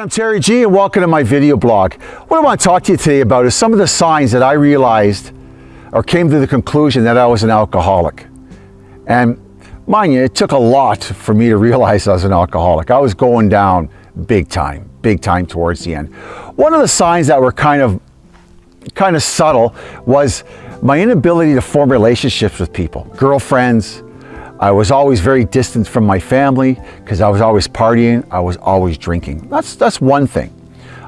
everyone, I'm Terry G and welcome to my video blog. What I want to talk to you today about is some of the signs that I realized or came to the conclusion that I was an alcoholic. And mind you, it took a lot for me to realize I was an alcoholic. I was going down big time, big time towards the end. One of the signs that were kind of kind of subtle was my inability to form relationships with people, girlfriends, I was always very distant from my family because I was always partying, I was always drinking. That's, that's one thing.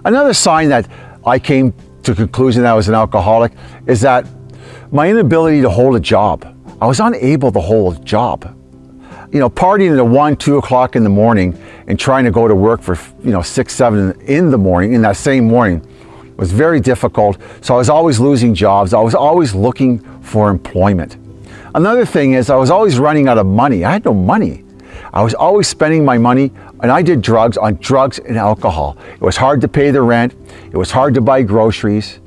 Another sign that I came to conclusion that I was an alcoholic is that my inability to hold a job. I was unable to hold a job. You know, partying at one, two o'clock in the morning and trying to go to work for, you know, six, seven in the morning, in that same morning, was very difficult. So I was always losing jobs. I was always looking for employment. Another thing is I was always running out of money. I had no money. I was always spending my money and I did drugs on drugs and alcohol. It was hard to pay the rent. It was hard to buy groceries.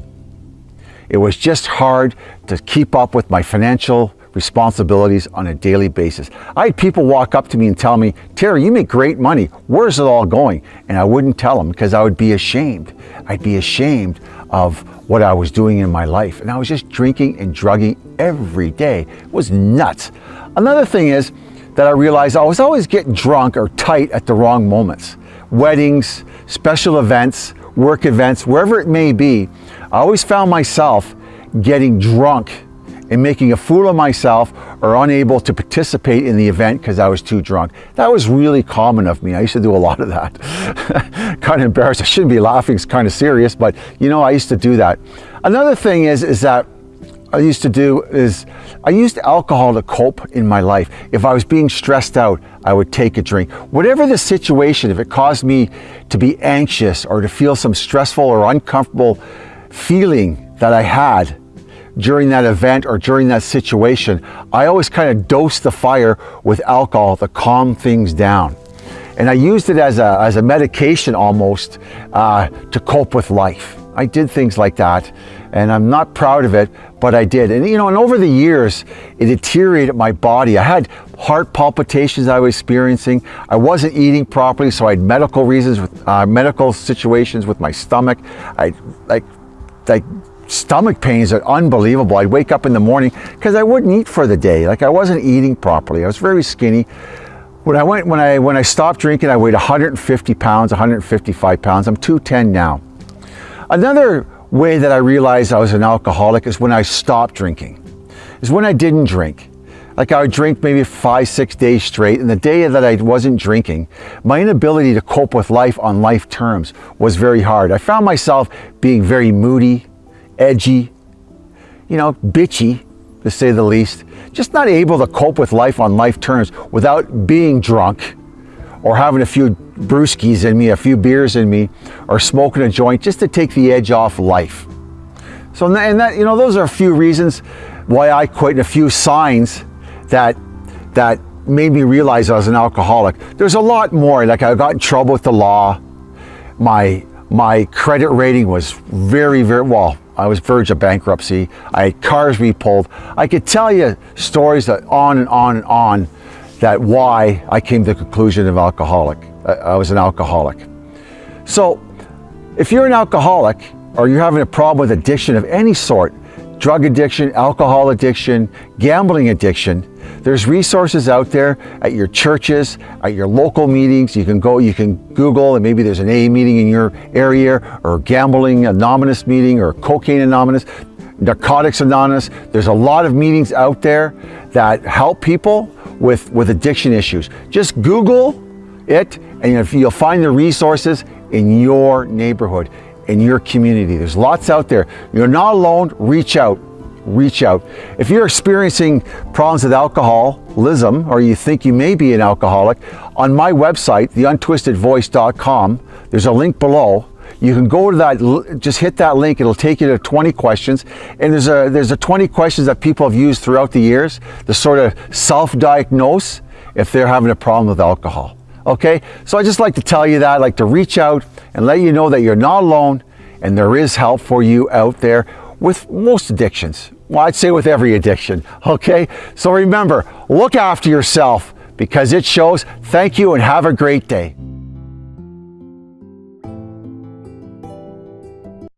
It was just hard to keep up with my financial responsibilities on a daily basis. I had people walk up to me and tell me, Terry, you make great money. Where's it all going? And I wouldn't tell them because I would be ashamed. I'd be ashamed of what I was doing in my life. And I was just drinking and drugging every day. It was nuts. Another thing is that I realized I was always getting drunk or tight at the wrong moments. Weddings, special events, work events, wherever it may be, I always found myself getting drunk and making a fool of myself or unable to participate in the event because I was too drunk. That was really common of me. I used to do a lot of that. kind of embarrassed. I shouldn't be laughing. It's kind of serious, but you know, I used to do that. Another thing is, is that I used to do is I used alcohol to cope in my life. If I was being stressed out, I would take a drink. Whatever the situation, if it caused me to be anxious or to feel some stressful or uncomfortable feeling that I had, during that event or during that situation, I always kind of dose the fire with alcohol to calm things down. And I used it as a, as a medication almost uh, to cope with life. I did things like that and I'm not proud of it, but I did. And you know, and over the years, it deteriorated my body. I had heart palpitations I was experiencing. I wasn't eating properly, so I had medical reasons, with, uh, medical situations with my stomach. I like, like stomach pains are unbelievable. I'd wake up in the morning because I wouldn't eat for the day. Like I wasn't eating properly. I was very skinny. When I went, when I, when I stopped drinking, I weighed 150 pounds, 155 pounds. I'm 210 now. Another way that I realized I was an alcoholic is when I stopped drinking, is when I didn't drink. Like I would drink maybe five, six days straight, and the day that I wasn't drinking, my inability to cope with life on life terms was very hard. I found myself being very moody, edgy, you know, bitchy, to say the least. Just not able to cope with life on life terms without being drunk or having a few brewskis in me, a few beers in me, or smoking a joint just to take the edge off life. So, and that, you know, those are a few reasons why I quit and a few signs that, that made me realize I was an alcoholic. There's a lot more, like I got in trouble with the law. My, my credit rating was very, very, well, I was verge of bankruptcy. I had cars repulled. I could tell you stories that on and on and on that why I came to the conclusion of alcoholic. Uh, I was an alcoholic. So if you're an alcoholic or you're having a problem with addiction of any sort, drug addiction, alcohol addiction, gambling addiction, there's resources out there at your churches, at your local meetings. You can go, you can Google, and maybe there's an AA meeting in your area, or Gambling Anonymous meeting, or Cocaine Anonymous, Narcotics Anonymous. There's a lot of meetings out there that help people with, with addiction issues. Just Google it, and you'll find the resources in your neighborhood, in your community. There's lots out there. You're not alone, reach out reach out. If you're experiencing problems with alcoholism or you think you may be an alcoholic, on my website, theuntwistedvoice.com, there's a link below. You can go to that, just hit that link, it'll take you to 20 questions. And there's a, there's a 20 questions that people have used throughout the years to sort of self-diagnose if they're having a problem with alcohol. Okay, so I just like to tell you that, I like to reach out and let you know that you're not alone and there is help for you out there with most addictions. Well, I'd say with every addiction, okay? So remember, look after yourself because it shows. Thank you and have a great day.